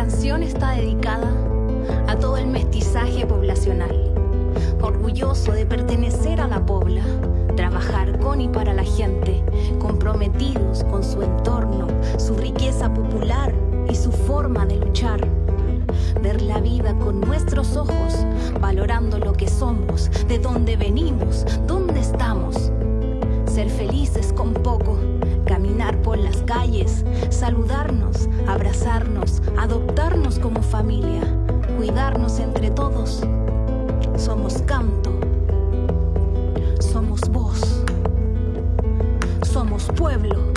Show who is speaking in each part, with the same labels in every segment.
Speaker 1: canción está dedicada a todo el mestizaje poblacional, orgulloso de pertenecer a la pobla, trabajar con y para la gente, comprometidos con su entorno, su riqueza popular y su forma de luchar. Ver la vida con nuestros ojos, valorando lo que somos, de dónde venimos, dónde estamos. Ser felices con poco, caminar por las calles, saludarnos, pueblo.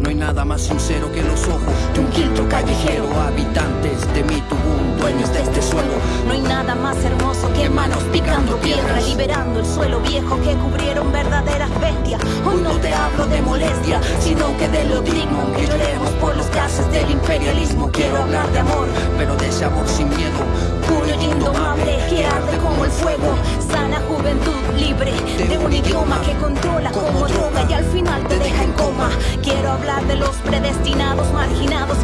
Speaker 2: No hay nada más sincero que los ojos de un quinto callejero. Habitantes de mi tubún, dueños de este suelo.
Speaker 1: No hay nada más hermoso que manos picando piedra, liberando el suelo viejo que cubrieron verdaderas bestias. Hoy no te hablo de molestia, sino que de lo digno que lloremos por los gases del imperialismo. Quiero hablar de amor,
Speaker 2: pero de ese amor sin miedo.
Speaker 1: puro y indomable que arde como el fuego. Sana juventud libre de un idioma que controla como droga y al final te deja en coma. Quiero hablar de los predestinados, marginados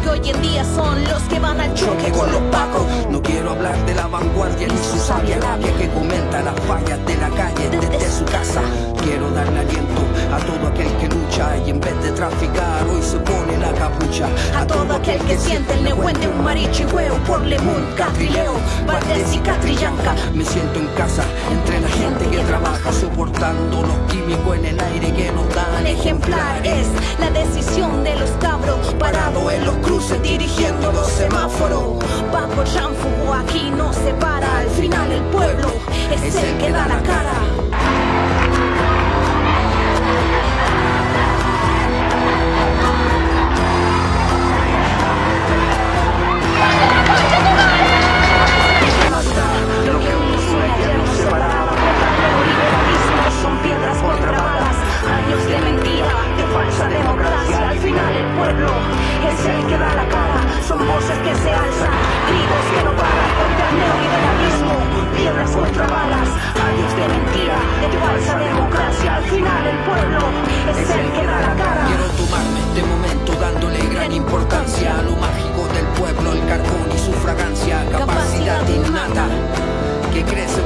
Speaker 2: traficar hoy se pone la capucha.
Speaker 1: A todo aquel que siente el nehuén de un marichihueo por Lemun, Catrileo, Valdés y Catrillanca.
Speaker 2: Me siento en casa entre la gente que trabaja soportando los químicos en el aire que nos dan
Speaker 1: Ejemplar es la decisión de los cabros
Speaker 2: Parado en los cruces dirigiendo los semáforos.
Speaker 1: Paco Chanfugo aquí no se para, al final el pueblo es el que da la cara.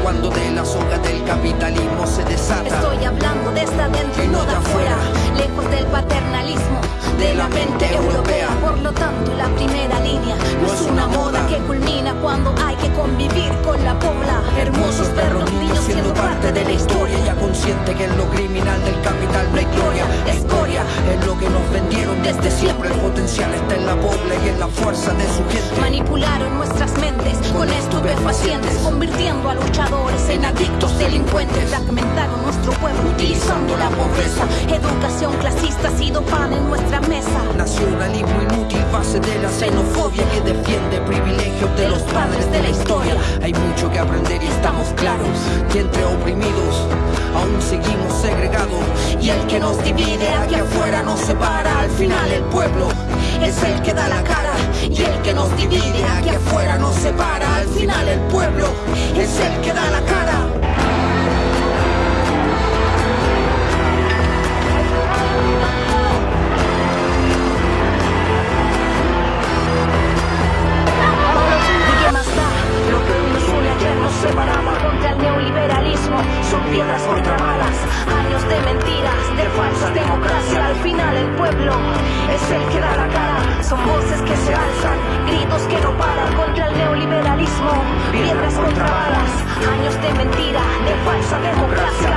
Speaker 2: Cuando de las hojas del capitalismo se desata.
Speaker 1: Estoy hablando desde adentro y no de afuera, lejos del paternalismo de la mente europea. Por lo tanto, la primera línea no es una moda que culmina cuando hay que convivir con la pobla.
Speaker 2: Hermosos perros niños siendo parte de la historia, ya consciente que en lo criminal potencial está en la pobla y en la fuerza de su gente.
Speaker 1: Manipularon nuestras mentes con estupefacientes, convirtiendo a luchadores en adictos delincuentes. Fragmentaron nuestro pueblo utilizando la pobreza. Educación clasista ha sido pan en nuestra mesa.
Speaker 2: Nacionalismo inútil, base de la xenofobia que defiende privilegios de los padres de la historia. Hay mucho que aprender y estamos claros que entre oprimidos aún seguimos segregados. Y el que nos divide aquí afuera nos separa. Al final el pueblo es el que da la cara. Y el que nos divide aquí afuera nos separa.
Speaker 1: Años de mentira, de falsa democracia.